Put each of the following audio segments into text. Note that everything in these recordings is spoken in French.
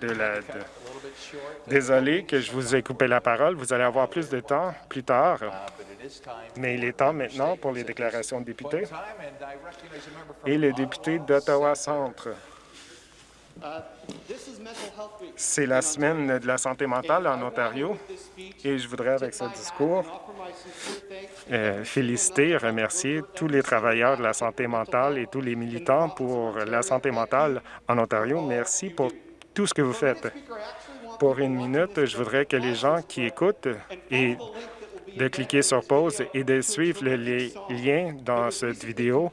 de l'aide. Désolé que je vous ai coupé la parole. Vous allez avoir plus de temps plus tard. Mais il est temps maintenant pour les déclarations de députés. Et le député d'Ottawa-Centre. C'est la semaine de la santé mentale en Ontario et je voudrais, avec ce discours, euh, féliciter et remercier tous les travailleurs de la santé mentale et tous les militants pour la santé mentale en Ontario. Merci pour tout ce que vous faites. Pour une minute, je voudrais que les gens qui écoutent et de cliquer sur pause et de suivre les liens dans cette vidéo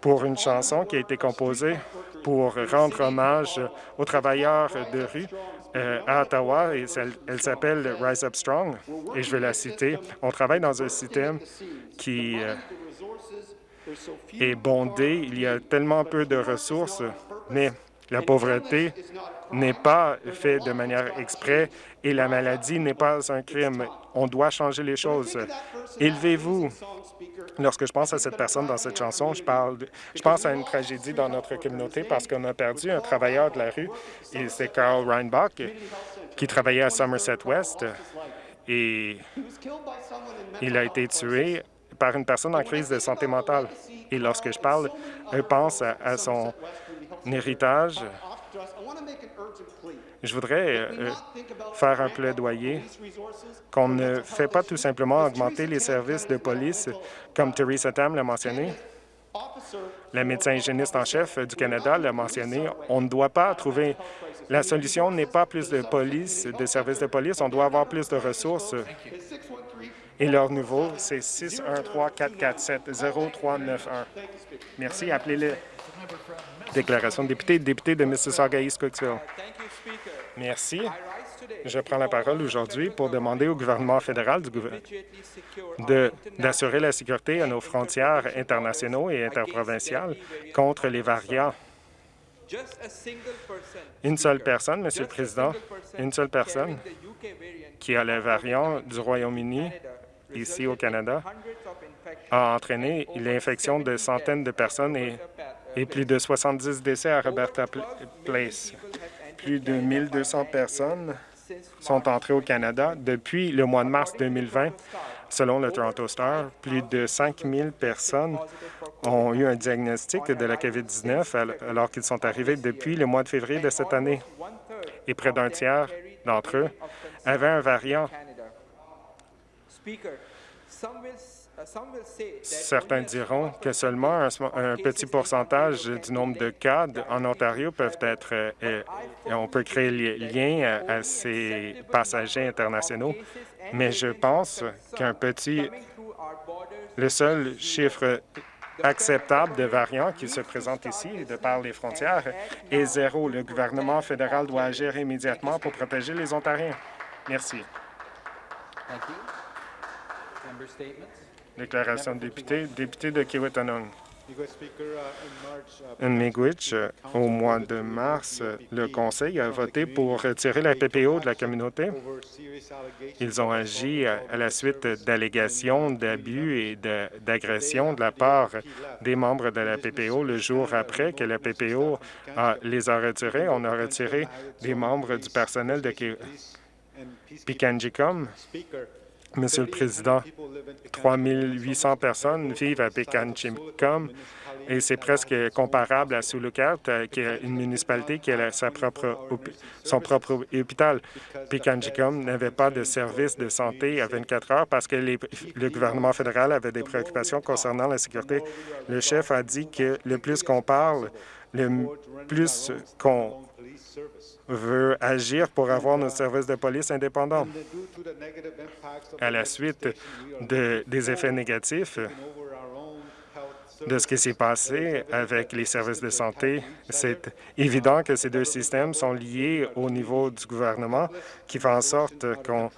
pour une chanson qui a été composée pour rendre hommage aux travailleurs de rue euh, à Ottawa et elle s'appelle Rise Up Strong et je vais la citer. On travaille dans un système qui euh, est bondé. Il y a tellement peu de ressources, mais la pauvreté n'est pas faite de manière exprès et la maladie n'est pas un crime. On doit changer les choses. Élevez-vous. Lorsque je pense à cette personne dans cette chanson, je, pense à une tragédie dans notre communauté parce qu'on a perdu un travailleur de la rue, et c'est Carl Reinbach, qui travaillait à Somerset West, et il a été tué par une personne en crise de santé mentale. Et lorsque je parle, je pense à son je voudrais euh, faire un plaidoyer qu'on ne fait pas tout simplement augmenter les services de police, comme Theresa Tam l'a mentionné. La médecin hygiéniste en chef du Canada l'a mentionné. On ne doit pas trouver... La solution n'est pas plus de police, de services de police. On doit avoir plus de ressources. Et leur nouveau, c'est 613-447-0391. Merci. Appelez-les. Déclaration de député, député de Mississauga-East Cooksville. Merci. Je prends la parole aujourd'hui pour demander au gouvernement fédéral d'assurer la sécurité à nos frontières internationaux et interprovinciales contre les variants. Une seule personne, Monsieur le Président, une seule personne qui a le variant du Royaume-Uni ici au Canada a entraîné l'infection de centaines de personnes et, et plus de 70 décès à Roberta Place. Plus de 1200 personnes sont entrées au Canada depuis le mois de mars 2020. Selon le Toronto Star, plus de 5 000 personnes ont eu un diagnostic de la COVID-19 alors qu'ils sont arrivés depuis le mois de février de cette année. Et près d'un tiers d'entre eux avaient un variant. Certains diront que seulement un, petit pourcentage du nombre de cas en Ontario peuvent être... Euh, euh, on peut créer lien à, ces passagers internationaux, mais je pense qu'un petit... Le seul chiffre acceptable de variants qui se présentent ici, de par les frontières, est zéro. Le gouvernement fédéral doit agir immédiatement pour protéger les Ontariens. Merci. Déclaration de député, député de Kiwetanong. Miigwech, au mois de mars, le Conseil a voté pour retirer la PPO de la communauté. Ils ont agi à la suite d'allégations d'abus et d'agressions de la part des membres de la PPO. Le jour après que la PPO les a retirés, on a retiré des membres du personnel de Pikanjicom Monsieur le Président, 3 800 personnes vivent à Pekanchimkom et c'est presque comparable à Sulukat, euh, qui est une municipalité qui a sa propre, son propre hôpital. Pekanchimkom n'avait pas de service de santé à 24 heures parce que le gouvernement fédéral avait des préoccupations concernant la sécurité. Le chef a dit que le plus qu'on parle, le plus qu'on veut agir pour avoir nos services de police indépendants. À la suite des effets négatifs de ce qui s'est passé avec les services de santé, c'est évident que ces deux systèmes sont liés au niveau du gouvernement qui fait en sorte qu'on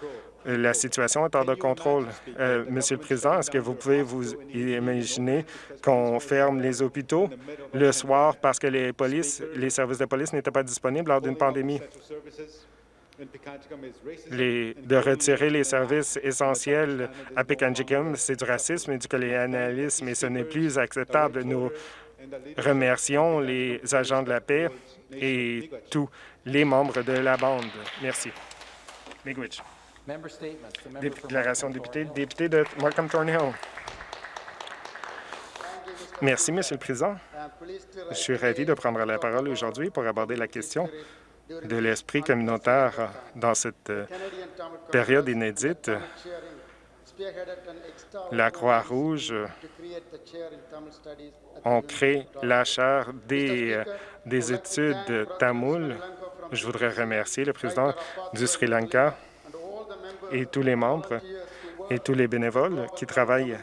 la situation est hors de contrôle. Euh, Monsieur le Président, est-ce que vous pouvez vous imaginer qu'on ferme les hôpitaux le soir parce que les, services de police n'étaient pas disponibles lors d'une pandémie? de retirer les services essentiels à Pekanjikum, c'est du racisme et du colonialisme et ce n'est plus acceptable. Nos remercions les agents de la paix et tous les membres de la bande. Merci. Miigwech. Déclaration de député, député de Markham Thornhill. Merci, Monsieur le Président. Je suis ravi de prendre la parole aujourd'hui pour aborder la question de l'esprit communautaire dans cette euh, période inédite. La Croix-Rouge ont créé la chaire des, euh, des études tamoul. Je voudrais remercier le président du Sri Lanka et tous les membres et tous les bénévoles qui travaillent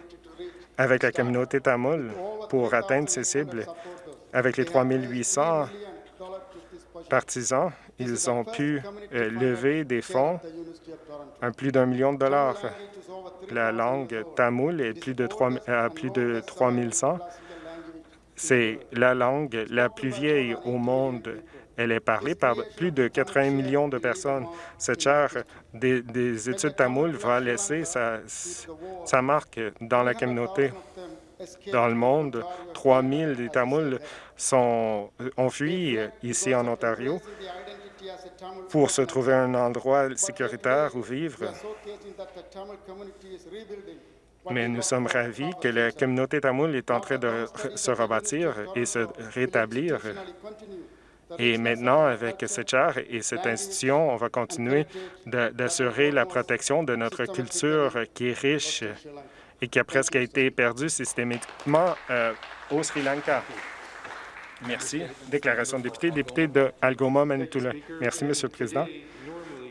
avec la communauté tamoul pour atteindre ces cibles. Avec les 3 800 partisans, ils ont pu euh, lever des fonds à plus d'un million de dollars. La langue tamoul est plus de 3, à plus de 3100. C'est la langue la plus vieille au monde. Elle est parlée par plus de 80 millions de personnes. Cette chaire des, des études tamoul va laisser sa, marque dans la communauté dans le monde. 3 000 des Tamouls sont, ont fui ici en Ontario pour se trouver un endroit sécuritaire où vivre. Mais nous sommes ravis que la communauté tamoul est en train de se rebâtir et se rétablir. Et maintenant, avec cette chaire et cette institution, on va continuer d'assurer la protection de notre culture qui est riche et qui a presque été perdu systématiquement euh, au Sri Lanka. Merci. Déclaration de député, député de Algoma, Manitoula. Merci, Monsieur le Président.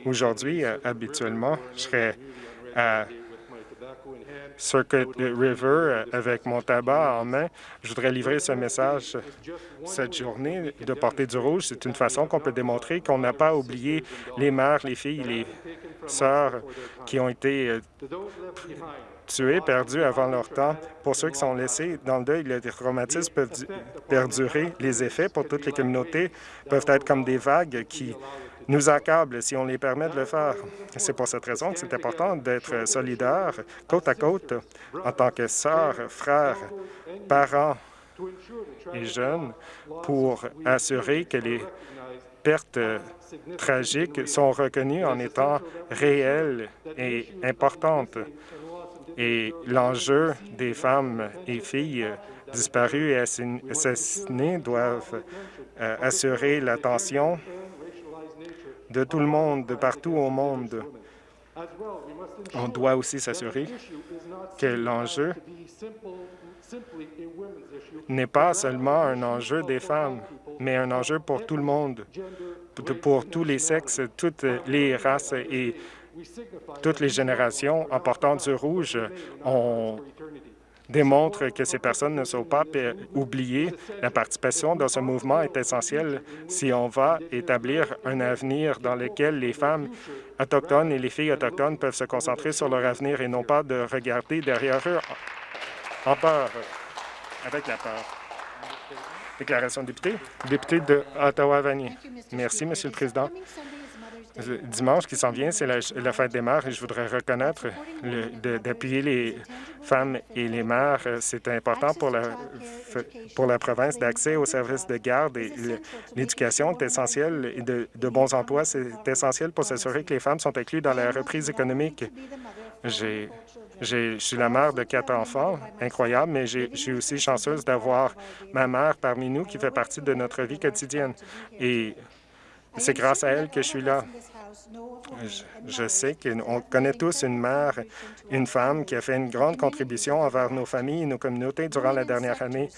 Aujourd'hui, euh, habituellement, je serais à Circuit River euh, avec mon tabac en main. Je voudrais livrer ce message cette journée de porter du rouge. C'est une façon qu'on peut démontrer qu'on n'a pas oublié les mères, les filles, les sœurs qui ont été tués, perdus avant leur temps. Pour ceux qui sont laissés dans le deuil, les traumatismes peuvent perdurer. Les effets pour toutes les communautés peuvent être comme des vagues qui nous accablent si on les permet de le faire. C'est pour cette raison que c'est important d'être solidaires, côte à côte, en tant que sœurs, frères, parents et jeunes, pour assurer que les pertes tragiques sont reconnues en étant réelles et importantes et l'enjeu des femmes et filles disparues et assassinées doivent euh, assurer l'attention de tout le monde, de partout au monde. On doit aussi s'assurer que l'enjeu n'est pas seulement un enjeu des femmes, mais un enjeu pour tout le monde, pour tous les sexes, toutes les races et toutes les générations en portant du rouge, on démontre que ces personnes ne sont pas oubliées. La participation dans ce mouvement est essentielle si on va établir un avenir dans lequel les femmes autochtones et les filles autochtones peuvent se concentrer sur leur avenir et non pas de regarder derrière eux en peur, avec la peur. Déclaration de député. Député de Ottawa-Vanier. Merci, Monsieur le Président dimanche qui s'en vient, c'est la, fête des mères et je voudrais reconnaître d'appuyer les femmes et les mères. C'est important pour la, pour la province d'accès aux services de garde et l'éducation est essentielle et de, de bons emplois. C'est essentiel pour s'assurer que les femmes sont incluses dans la reprise économique. J'ai je suis la mère de quatre enfants, incroyable, mais je suis aussi chanceuse d'avoir ma mère parmi nous qui fait partie de notre vie quotidienne. Et c'est grâce à elle que je suis là. Je, sais qu'on connaît tous une mère, une femme qui a fait une grande contribution envers nos familles et nos communautés durant la dernière année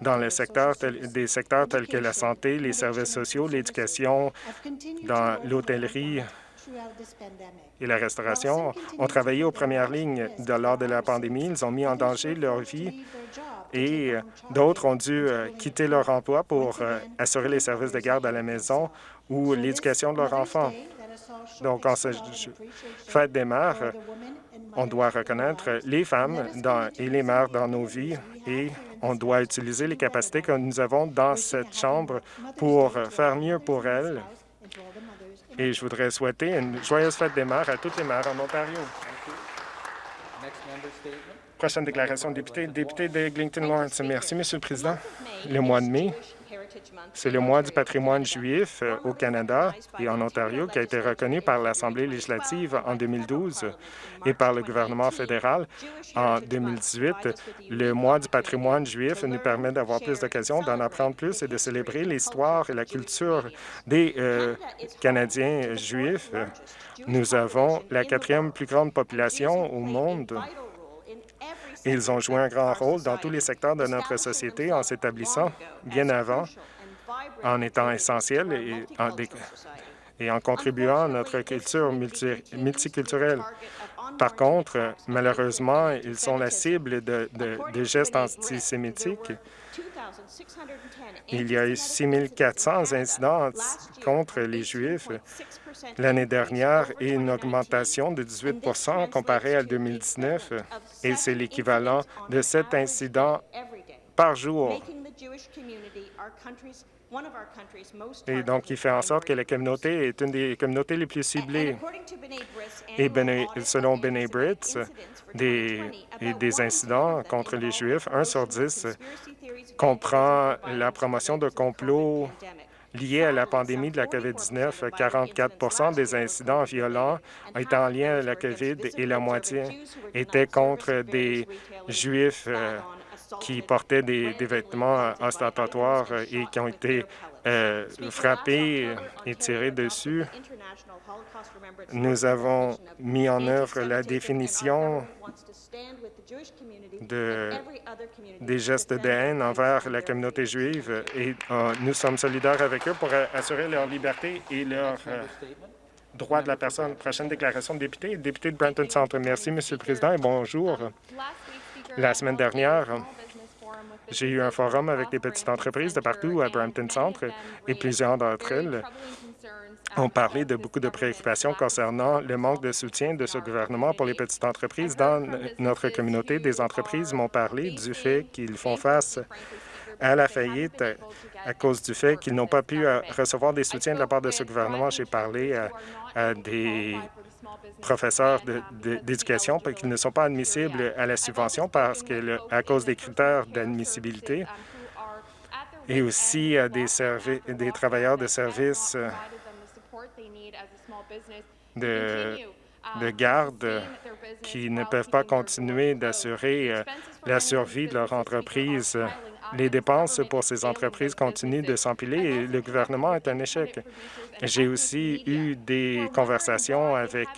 dans le secteur des secteurs tels que la santé, les services sociaux, l'éducation, dans l'hôtellerie et la restauration ont travaillé aux premières lignes de, lors de la pandémie. Ils ont mis en danger leur vie et d'autres ont dû euh, quitter leur emploi pour euh, assurer les services de garde à la maison ou l'éducation de leurs enfants. Donc, en cette fête des mères, on doit reconnaître les femmes et les mères dans nos vies et on doit utiliser les capacités que nous avons dans cette Chambre pour faire mieux pour elles. Et je voudrais souhaiter une joyeuse fête des mères à toutes les mères en Ontario. Prochaine déclaration de député, député d'Eglinton Lawrence. Merci, Monsieur le Président. Le mois de mai, c'est le mois du patrimoine juif euh, au Canada et en Ontario qui a été reconnu par l'Assemblée législative en 2012 et par le gouvernement fédéral en 2018. Le mois du patrimoine juif nous permet d'avoir plus d'occasions d'en apprendre plus et de célébrer l'histoire et la culture des euh, Canadiens juifs. Nous avons la quatrième plus grande population au monde ils ont joué un grand rôle dans tous les secteurs de notre société en s'établissant bien avant, en étant essentiels et en, et en contribuant à notre culture multiculturelle. Par contre, malheureusement, ils sont la cible de, gestes antisémitiques. Il y a eu 6400 incidents contre les Juifs l'année dernière et une augmentation de 18% comparé à 2019, et c'est l'équivalent de sept incidents par jour. Et donc, il fait en sorte que la communauté est une des communautés les plus ciblées. Et selon B'nai Britts, des, des incidents contre les Juifs, 1 sur 10 comprend la promotion de complots liés à la pandémie de la COVID-19. 44% des incidents violents étaient en lien à la COVID et la moitié étaient contre des Juifs qui portaient des, vêtements ostentatoires et qui ont été euh, frappés et tirés dessus. Nous avons mis en œuvre la définition de, des gestes de haine envers la communauté juive et euh, nous sommes solidaires avec eux pour assurer leur liberté et leur euh, droit de la personne. Prochaine déclaration de député, député de Brenton Centre. Merci, Monsieur le Président, et bonjour. La semaine dernière, j'ai eu un forum avec des petites entreprises de partout à Brampton Centre et plusieurs d'entre elles ont parlé de beaucoup de préoccupations concernant le manque de soutien de ce gouvernement pour les petites entreprises. Dans notre communauté, des entreprises m'ont parlé du fait qu'ils font face à la faillite à cause du fait qu'ils n'ont pas pu euh, recevoir des soutiens de la part de ce gouvernement. J'ai parlé à, des professeurs d'éducation qu'ils ne sont pas admissibles à la subvention parce à cause des critères d'admissibilité et aussi à des, travailleurs de services de, de garde qui ne peuvent pas continuer d'assurer euh, la survie de leur entreprise. Les dépenses pour ces entreprises continuent de s'empiler et le gouvernement est un échec. J'ai aussi eu des conversations avec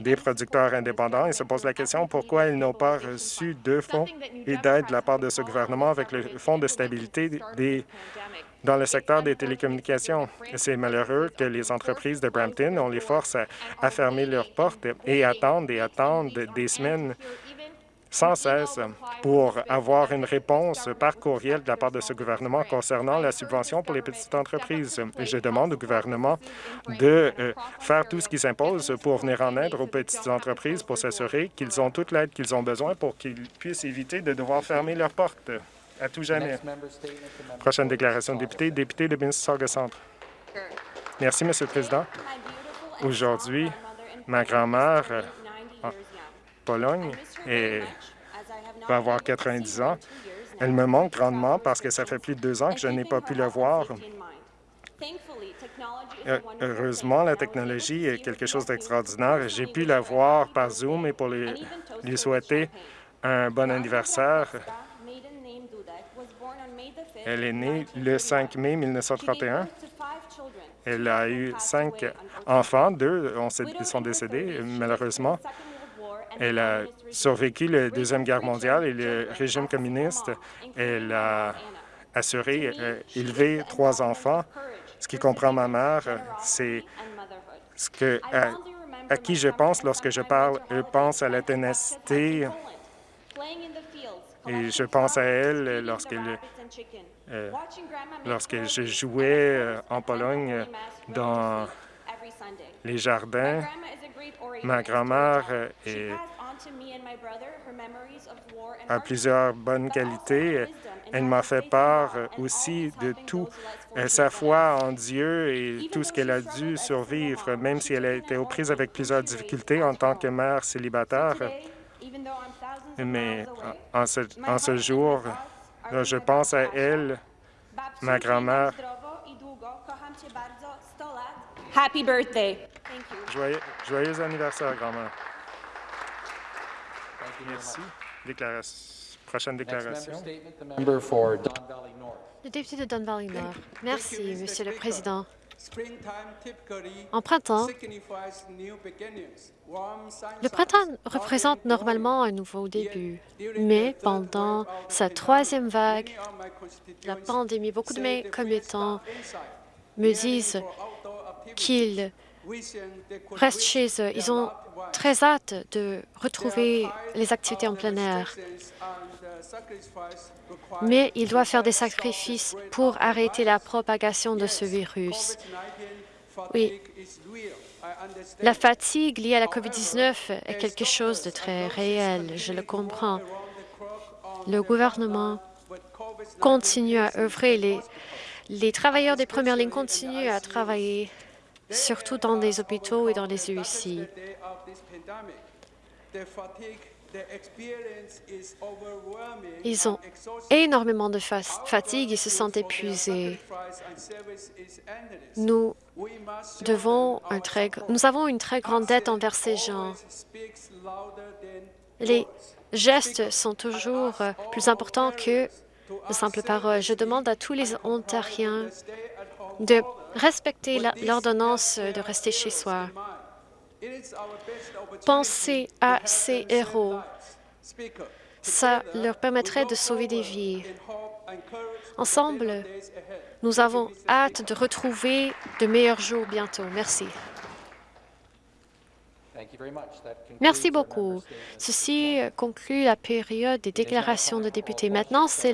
des producteurs indépendants et se pose la question pourquoi ils n'ont pas reçu de fonds et d'aide de la part de ce gouvernement avec le Fonds de stabilité des dans le secteur des télécommunications. C'est malheureux que les entreprises de Brampton, ont les forces à, fermer leurs portes et attendent et attendent des semaines sans cesse pour avoir une réponse par courriel de la part de ce gouvernement concernant la subvention pour les petites entreprises. Je demande au gouvernement de euh, faire tout ce qui s'impose pour venir en aide aux petites entreprises pour s'assurer qu'ils ont toute l'aide qu'ils ont besoin pour qu'ils puissent éviter de devoir fermer leurs portes à tout jamais. Prochaine déclaration de député, député de Mississauga Centre. Merci, Monsieur le Président. Aujourd'hui, ma grand-mère Pologne va avoir 90 ans. Elle me manque grandement parce que ça fait plus de deux ans que je n'ai pas pu le voir. Euh, heureusement, la technologie est quelque chose d'extraordinaire. J'ai pu la voir par Zoom et pour lui souhaiter un bon anniversaire. Elle est née le 5 mai 1931. Elle a eu cinq enfants, deux sont décédés, malheureusement. Elle a survécu la Deuxième Guerre mondiale et le régime communiste. Elle a assuré, euh, élevé trois enfants. Ce qui comprend ma mère, c'est ce que, à, qui je pense lorsque je parle. Je pense à la ténacité et je pense à elle lorsqu'elle euh, lorsque je jouais euh, en Pologne dans les jardins. Ma grand-mère a plusieurs bonnes qualités. Elle m'a fait part aussi de tout sa foi en Dieu et tout ce qu'elle a dû survivre, même si elle a été aux prises avec plusieurs difficultés en tant que mère célibataire. Mais en ce, en ce jour, je pense à elle, ma grand-mère. Happy birthday. Thank you. Joyeux, joyeux anniversaire, grand-mère. Merci. Déclaration. Prochaine déclaration. Le député de Don Valley Nord. Merci. Monsieur le. Président. En printemps, le printemps représente normalement un nouveau début. Mais pendant sa troisième vague, la pandémie, beaucoup de mes commettants me disent qu'ils restent chez eux. Ils ont très hâte de retrouver les activités en plein air. Mais il doit to faire des sacrifices pour arrêter la propagation de ce virus. COVID-19 Oui. La fatigue liée à la COVID-19 est quelque chose de très réel, je le comprends. Le gouvernement continue à œuvrer. Les, les travailleurs des premières lignes continuent à travailler, surtout dans les hôpitaux et dans les UIC. Ils ont énormément de fa- fatigue et se sentent épuisés. Nous devons un très, nous avons une très grande dette envers ces gens. Les gestes sont toujours plus importants que de simples paroles. Je demande à tous les Ontariens de respecter l'ordonnance de rester chez soi. Pensez à ces héros. Ça leur permettrait de sauver des vies. Ensemble, nous avons hâte de retrouver de meilleurs jours bientôt. Merci. Merci beaucoup. Ceci conclut la période des déclarations de députés. Maintenant, c'est